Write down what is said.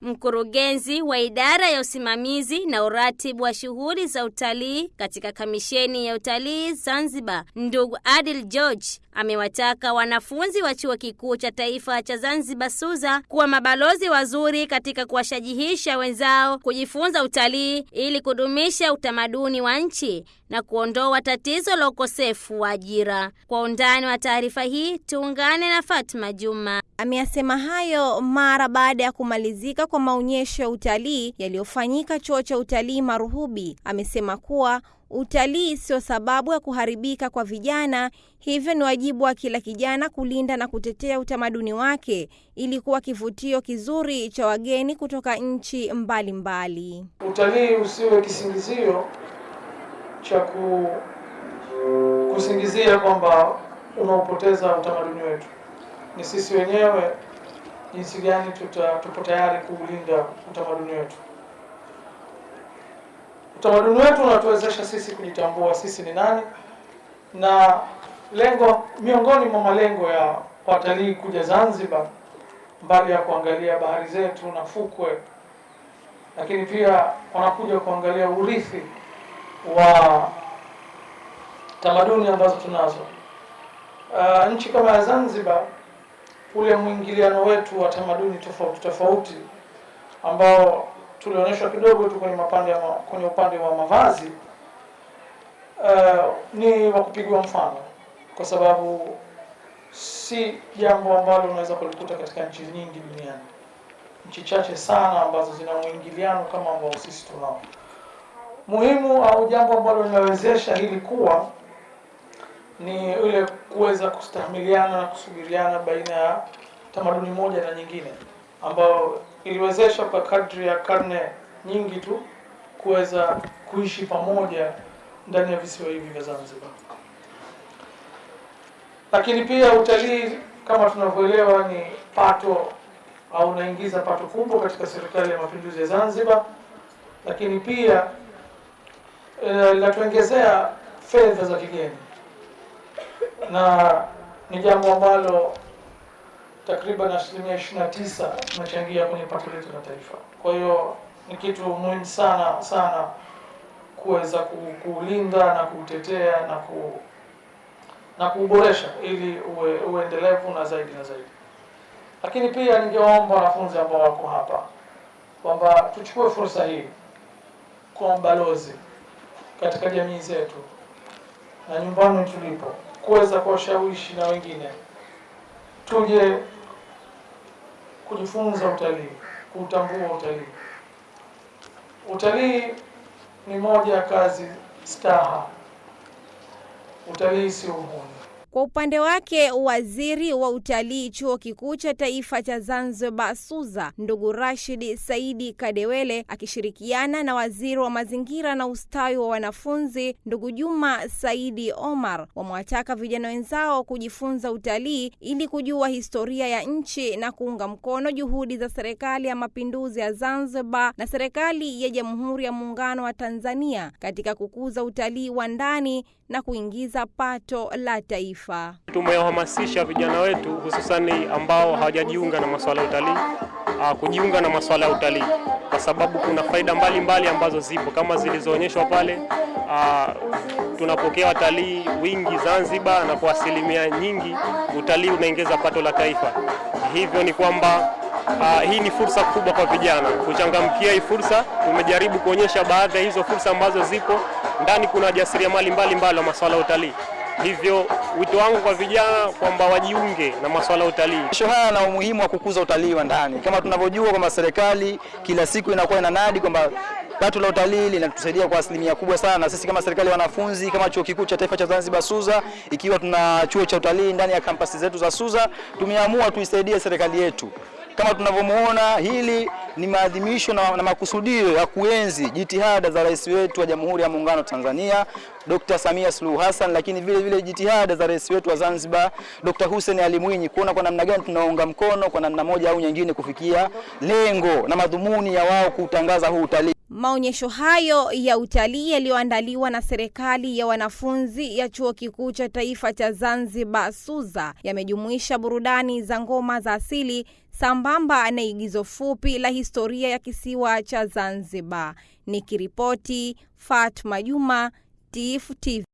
Mkurugenzi wa idara ya usimamizi na uratibu wa shughuli za utalii katika kamisheni ya utalii Zanzibar, ndugu Adil George amewataka wanafunzi wa chuo kikuu cha taifa cha Zanzibar SUZA kuwa mabalozi wazuri katika kuwashajihisha wenzao kujifunza utalii ili kudumisha utamaduni wa nchi na kuondoa tatizo la ukosefu wa ajira. Kwa undani wa taarifa hii tuungane na Fatma Juma. Ameyasema hayo mara baada ya kumalizika kwa maonyesho ya utalii yaliyofanyika chuo cha utalii Maruhubi. Amesema kuwa utalii sio sababu ya kuharibika kwa vijana, hivyo ni wajibu wa kila kijana kulinda na kutetea utamaduni wake ili kuwa kivutio kizuri cha wageni kutoka nchi mbalimbali. Utalii usiwe kisingizio cha ku, kusingizia kwamba unaopoteza utamaduni wetu. Ni sisi wenyewe jinsi gani tuta, tupo tayari kuulinda utamaduni wetu. Utamaduni wetu unatuwezesha sisi kujitambua sisi ni nani, na lengo miongoni mwa malengo ya watalii kuja Zanzibar, mbali ya kuangalia bahari zetu na fukwe, lakini pia wanakuja kuangalia urithi wa tamaduni ambazo tunazo. Uh, nchi kama ya Zanzibar, ule mwingiliano wetu wa tamaduni tofauti tofauti ambao tulionyeshwa kidogo tu kwenye mapande ya ma, kwenye upande wa mavazi uh, ni wa kupigwa mfano, kwa sababu si jambo ambalo unaweza kulikuta katika nchi nyingi duniani. Nchi chache sana ambazo zina mwingiliano kama ambao sisi tunao. Muhimu au jambo ambalo linawezesha hili kuwa ni ile kuweza kustahimiliana na kusubiriana baina ya tamaduni moja na nyingine, ambayo iliwezesha kwa kadri ya karne nyingi tu kuweza kuishi pamoja ndani ya visiwa hivi vya Zanzibar. Lakini pia utalii kama tunavyoelewa ni pato au unaingiza pato kubwa katika serikali ya mapinduzi ya Zanzibar, lakini pia linatuongezea fedha za kigeni na ni jambo ambalo takriban asilimia ishirini na tisa tunachangia kwenye pato letu la taifa. Kwa hiyo ni kitu muhimu sana sana kuweza kuulinda na kuutetea na ku na kuuboresha ili uwe uendelevu na zaidi na zaidi. Lakini pia ningewaomba wanafunzi ambao wako hapa kwamba tuchukue fursa hii kwa balozi katika jamii zetu na nyumbani tulipo kuweza kuwashawishi na wengine tuje kujifunza utalii, kuutambua utalii. Utalii ni moja ya kazi staha. Utalii sio uhuni. Kwa upande wake waziri wa utalii chuo kikuu cha taifa cha Zanzibar SUZA ndugu Rashid Saidi Kadewele akishirikiana na waziri wa mazingira na ustawi wa wanafunzi ndugu Juma Saidi Omar wamewataka vijana wenzao kujifunza utalii ili kujua historia ya nchi na kuunga mkono juhudi za serikali ya mapinduzi ya Zanzibar na serikali ya Jamhuri ya Muungano wa Tanzania katika kukuza utalii wa ndani na kuingiza pato la taifa. Tumewahamasisha vijana wetu hususani ambao hawajajiunga na masuala ya utalii kujiunga na masuala ya utalii kwa sababu kuna faida mbalimbali mbali ambazo zipo kama zilizoonyeshwa pale. Aa, tunapokea watalii wingi Zanzibar, na kwa asilimia nyingi utalii unaongeza pato la taifa. Hivyo ni kwamba Uh, hii ni fursa kubwa kwa vijana kuchangamkia hii fursa. Tumejaribu kuonyesha baadhi ya hizo fursa ambazo zipo ndani. Kuna wajasiriamali mbalimbali wa masuala ya utalii, hivyo wito wangu kwa vijana kwamba wajiunge na masuala ya utalii. Maonyesho haya na umuhimu wa kukuza utalii wa ndani, kama tunavyojua kwamba serikali kila siku inakuwa inanadi kwamba pato la utalii linatusaidia kwa asilimia kubwa sana, na sisi kama serikali ya wanafunzi kama chuo kikuu cha taifa cha Zanzibar SUZA, ikiwa tuna chuo cha utalii ndani ya kampasi zetu za SUZA, tumeamua tuisaidie serikali yetu. Kama tunavyomuona hili ni maadhimisho na, na makusudio ya kuenzi jitihada za rais wetu wa Jamhuri ya Muungano wa Tanzania Dr. Samia Suluhu Hassan, lakini vile vile jitihada za rais wetu wa Zanzibar Dr. Hussein Ali Mwinyi, kuona kwa namna gani tunaunga mkono kwa namna moja au nyingine kufikia lengo na madhumuni ya wao kutangaza huu utalii. Maonyesho hayo ya utalii yaliyoandaliwa na serikali ya wanafunzi ya chuo kikuu cha taifa cha Zanzibar SUZA yamejumuisha burudani za ngoma za asili sambamba na igizo fupi la historia ya kisiwa cha Zanzibar. Nikiripoti Fatma Juma, Tifu TV.